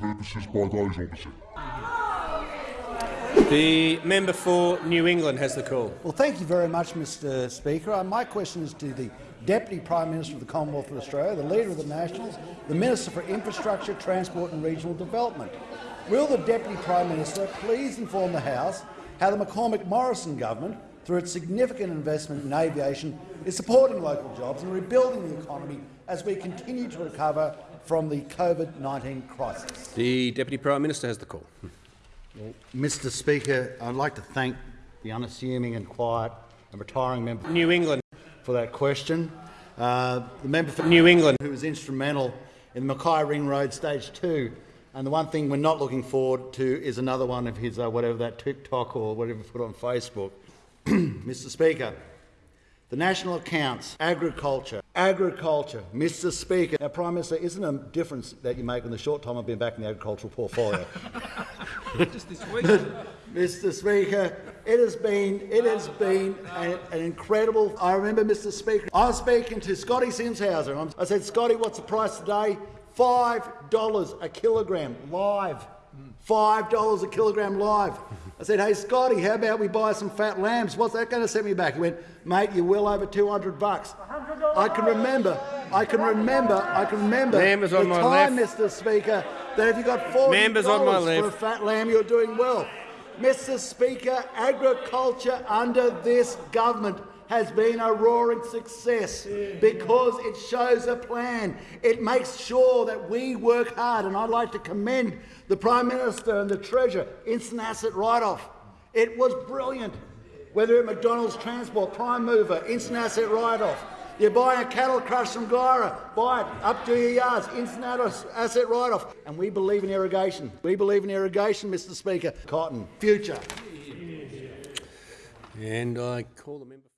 purposes by those opposite. The member for New England has the call. Well, thank you very much, Mr Speaker. Uh, my question is to the Deputy Prime Minister of the Commonwealth of Australia, the Leader of the Nationals, the Minister for Infrastructure, Transport and Regional Development. Will the Deputy Prime Minister please inform the House how the McCormack Morrison government, through its significant investment in aviation, is supporting local jobs and rebuilding the economy as we continue to recover from the COVID-19 crisis? The Deputy Prime Minister has the call. Well, Mr Speaker, I'd like to thank the unassuming and quiet and retiring member New England. for that question. Uh, the member for New England. who was instrumental in the Mackay Ring Road Stage 2. And the one thing we're not looking forward to is another one of his, uh, whatever that TikTok or whatever he put on Facebook. Mr Speaker, the national accounts, agriculture, agriculture, Mr Speaker. Now, Prime Minister, isn't a difference that you make in the short time I've been back in the agricultural portfolio? Just this week. Mr Speaker, it has been, it has been an, an incredible... I remember, Mr Speaker, I was speaking to Scotty Simshauser. I said, Scotty, what's the price today? $5 a kilogram live. $5 a kilogram live. I said, hey, Scotty, how about we buy some fat lambs? What's that going to set me back? He went, mate, you're well over 200 bucks. I can remember, I can remember, I can remember Members on the my time, left. Mr Speaker, that if you got $40 Members on my for a fat lamb, you're doing well. Mr Speaker, agriculture under this government has been a roaring success because it shows a plan. It makes sure that we work hard, and I'd like to commend the Prime Minister and the Treasurer, instant asset write-off. It was brilliant. Whether at McDonald's Transport, Prime Mover, instant asset write-off. You're buying a cattle crush from Guyra, buy it, up to your yards, instant ass- asset write-off. And we believe in irrigation. We believe in irrigation, Mr Speaker. Cotton, future. And I call the member.